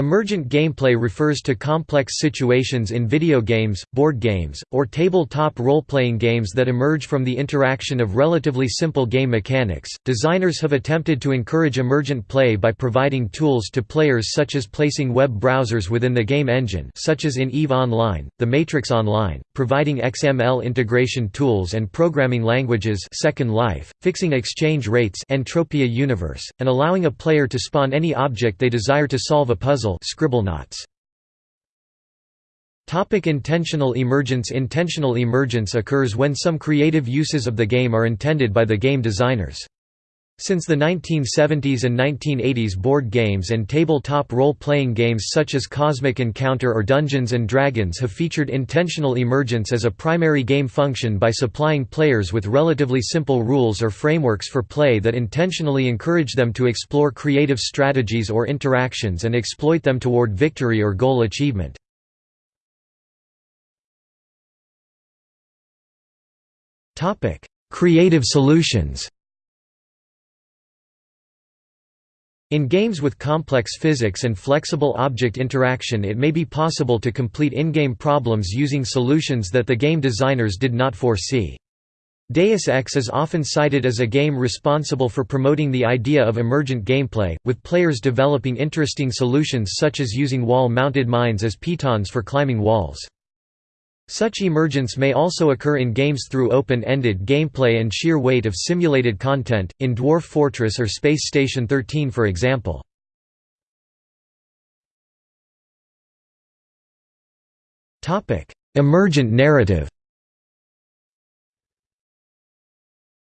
Emergent gameplay refers to complex situations in video games, board games, or tabletop role-playing games that emerge from the interaction of relatively simple game mechanics. Designers have attempted to encourage emergent play by providing tools to players such as placing web browsers within the game engine, such as in EVE Online, The Matrix Online, providing XML integration tools and programming languages, Second Life, fixing exchange rates, Entropia Universe, and allowing a player to spawn any object they desire to solve a puzzle Topic intentional emergence Intentional emergence occurs when some creative uses of the game are intended by the game designers. Since the 1970s and 1980s board games and tabletop role-playing games such as Cosmic Encounter or Dungeons & Dragons have featured intentional emergence as a primary game function by supplying players with relatively simple rules or frameworks for play that intentionally encourage them to explore creative strategies or interactions and exploit them toward victory or goal achievement. Creative solutions In games with complex physics and flexible object interaction it may be possible to complete in-game problems using solutions that the game designers did not foresee. Deus Ex is often cited as a game responsible for promoting the idea of emergent gameplay, with players developing interesting solutions such as using wall-mounted mines as pitons for climbing walls. Such emergence may also occur in games through open-ended gameplay and sheer weight of simulated content, in Dwarf Fortress or Space Station 13 for example. Emergent narrative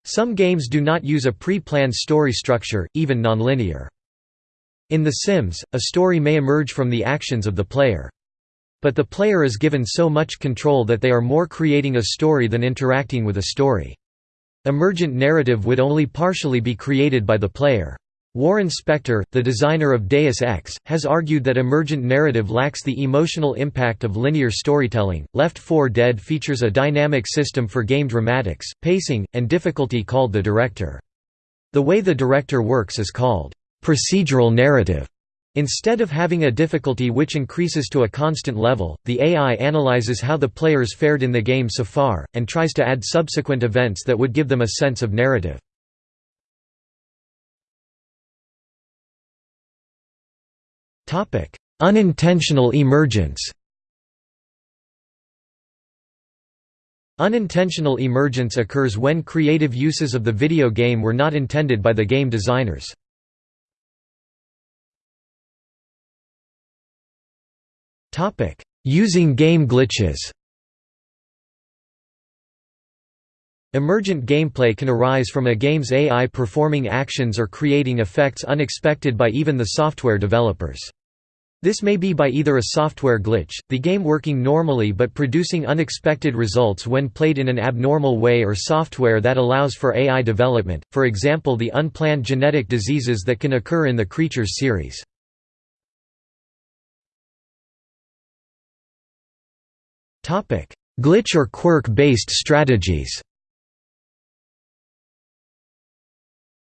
Some games do not use a pre-planned story structure, even nonlinear. In The Sims, a story may emerge from the actions of the player. But the player is given so much control that they are more creating a story than interacting with a story. Emergent narrative would only partially be created by the player. Warren Spector, the designer of Deus Ex, has argued that emergent narrative lacks the emotional impact of linear storytelling. Left 4 Dead features a dynamic system for game dramatics, pacing, and difficulty called the director. The way the director works is called procedural narrative. Instead of having a difficulty which increases to a constant level, the AI analyzes how the players fared in the game so far, and tries to add subsequent events that would give them a sense of narrative. Unintentional emergence Unintentional emergence occurs when creative uses of the video game were not intended by the game designers. Using game glitches Emergent gameplay can arise from a game's AI performing actions or creating effects unexpected by even the software developers. This may be by either a software glitch, the game working normally but producing unexpected results when played in an abnormal way or software that allows for AI development, for example the unplanned genetic diseases that can occur in the Creatures series. Glitch or quirk-based strategies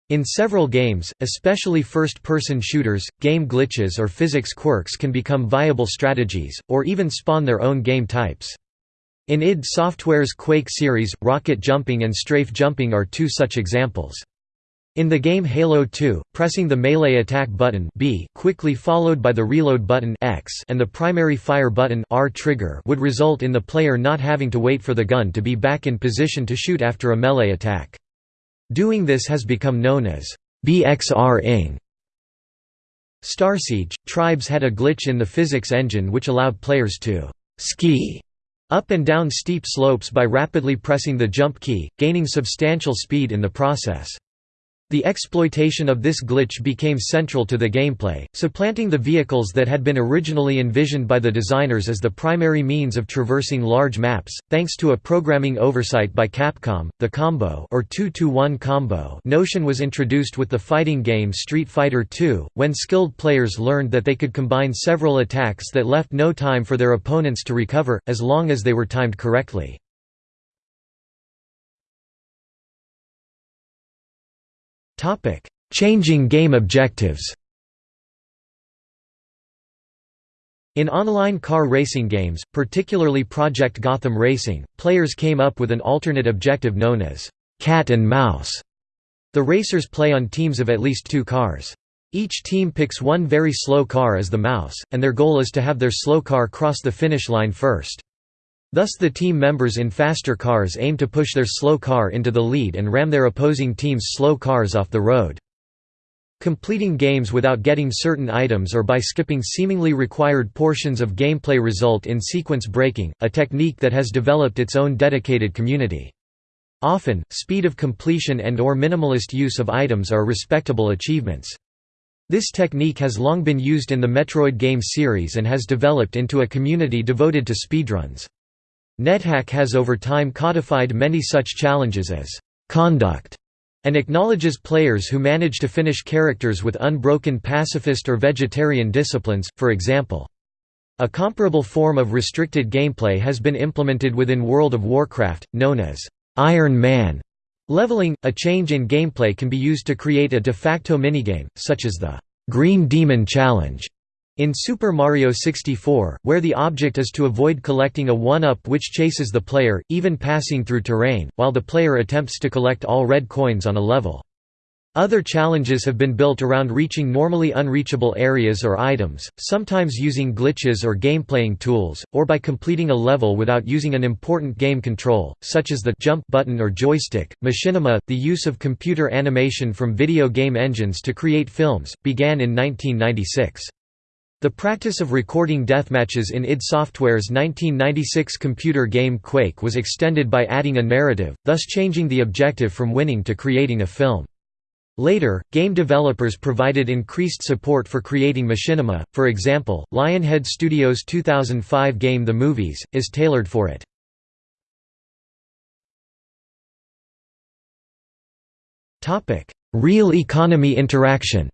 In several games, especially first-person shooters, game glitches or physics quirks can become viable strategies, or even spawn their own game types. In id Software's Quake series, rocket jumping and strafe jumping are two such examples. In the game Halo 2, pressing the melee attack button B quickly followed by the reload button X and the primary fire button R trigger would result in the player not having to wait for the gun to be back in position to shoot after a melee attack. Doing this has become known as BXR-ing. Starsiege, Tribes had a glitch in the physics engine which allowed players to «ski» up and down steep slopes by rapidly pressing the jump key, gaining substantial speed in the process. The exploitation of this glitch became central to the gameplay, supplanting the vehicles that had been originally envisioned by the designers as the primary means of traversing large maps. Thanks to a programming oversight by Capcom, the combo or 2-to-1 combo notion was introduced with the fighting game Street Fighter II, when skilled players learned that they could combine several attacks that left no time for their opponents to recover, as long as they were timed correctly. Topic: Changing game objectives. In online car racing games, particularly Project Gotham Racing, players came up with an alternate objective known as cat and mouse. The racers play on teams of at least two cars. Each team picks one very slow car as the mouse, and their goal is to have their slow car cross the finish line first. Thus the team members in faster cars aim to push their slow car into the lead and ram their opposing team's slow cars off the road. Completing games without getting certain items or by skipping seemingly required portions of gameplay result in sequence breaking, a technique that has developed its own dedicated community. Often, speed of completion and or minimalist use of items are respectable achievements. This technique has long been used in the Metroid game series and has developed into a community devoted to speedruns. NetHack has over time codified many such challenges as conduct and acknowledges players who manage to finish characters with unbroken pacifist or vegetarian disciplines, for example. A comparable form of restricted gameplay has been implemented within World of Warcraft, known as Iron Man. Leveling, a change in gameplay can be used to create a de facto minigame, such as the Green Demon Challenge, in Super Mario 64, where the object is to avoid collecting a 1-up which chases the player, even passing through terrain, while the player attempts to collect all red coins on a level. Other challenges have been built around reaching normally unreachable areas or items, sometimes using glitches or gameplaying tools, or by completing a level without using an important game control, such as the jump button or joystick. Machinima, the use of computer animation from video game engines to create films, began in 1996. The practice of recording deathmatches in id Software's 1996 computer game Quake was extended by adding a narrative, thus changing the objective from winning to creating a film. Later, game developers provided increased support for creating machinima, for example, Lionhead Studios' 2005 game The Movies, is tailored for it. Real economy interaction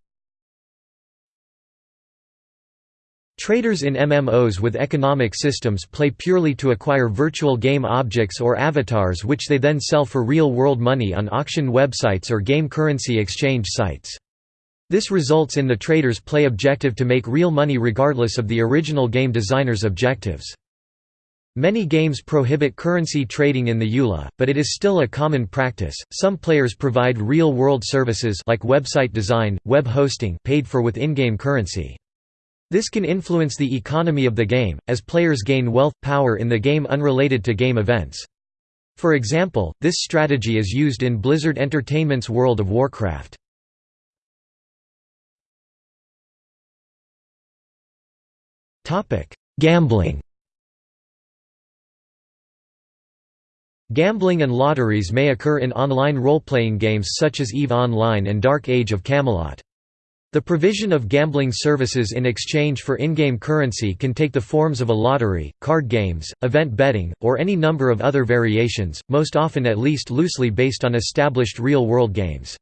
Traders in MMOs with economic systems play purely to acquire virtual game objects or avatars which they then sell for real-world money on auction websites or game currency exchange sites. This results in the trader's play objective to make real money regardless of the original game designer's objectives. Many games prohibit currency trading in the EULA, but it is still a common practice. Some players provide real-world services like website design, web hosting paid for with in-game currency. This can influence the economy of the game, as players gain wealth, power in the game unrelated to game events. For example, this strategy is used in Blizzard Entertainment's World of Warcraft. Gambling Gambling and lotteries may occur in online role-playing games such as EVE Online and Dark Age of Camelot. The provision of gambling services in exchange for in-game currency can take the forms of a lottery, card games, event betting, or any number of other variations, most often at least loosely based on established real-world games.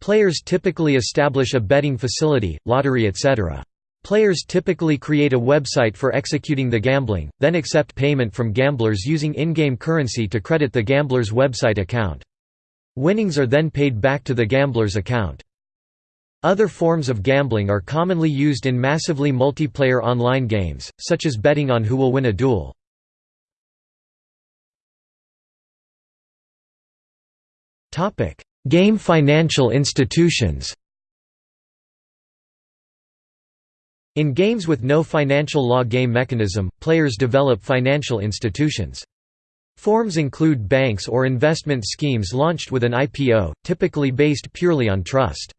Players typically establish a betting facility, lottery etc. Players typically create a website for executing the gambling, then accept payment from gamblers using in-game currency to credit the gambler's website account. Winnings are then paid back to the gambler's account. Other forms of gambling are commonly used in massively multiplayer online games, such as betting on who will win a duel. Game financial institutions In games with no financial law game mechanism, players develop financial institutions. Forms include banks or investment schemes launched with an IPO, typically based purely on trust.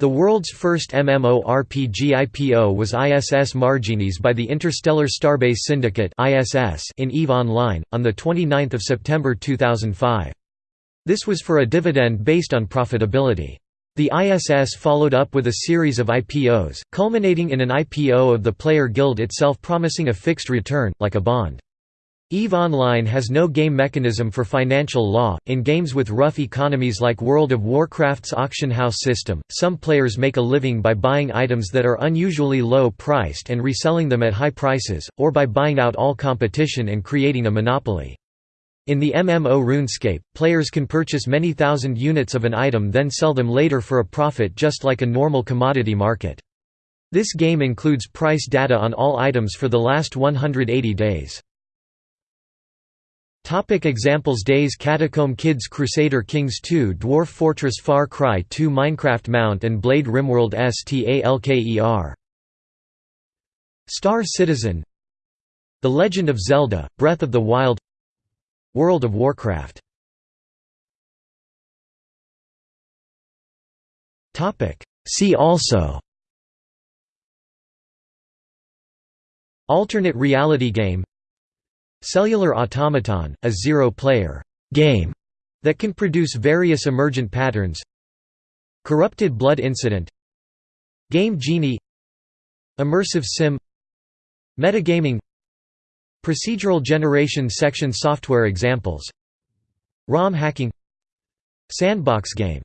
The world's first MMORPG IPO was ISS Marginis by the Interstellar Starbase Syndicate in EVE Online, on 29 September 2005. This was for a dividend based on profitability. The ISS followed up with a series of IPOs, culminating in an IPO of the Player Guild itself promising a fixed return, like a bond. EVE Online has no game mechanism for financial law. In games with rough economies like World of Warcraft's auction house system, some players make a living by buying items that are unusually low priced and reselling them at high prices, or by buying out all competition and creating a monopoly. In the MMO RuneScape, players can purchase many thousand units of an item then sell them later for a profit just like a normal commodity market. This game includes price data on all items for the last 180 days. Topic examples Days Catacomb Kids Crusader Kings 2 Dwarf Fortress Far Cry 2 Minecraft Mount and Blade Rimworld STALKER Star Citizen The Legend of Zelda, Breath of the Wild World of Warcraft See also Alternate reality game Cellular automaton, a zero-player game that can produce various emergent patterns. Corrupted blood incident. Game Genie. Immersive sim. Metagaming. Procedural generation section software examples. ROM hacking. Sandbox game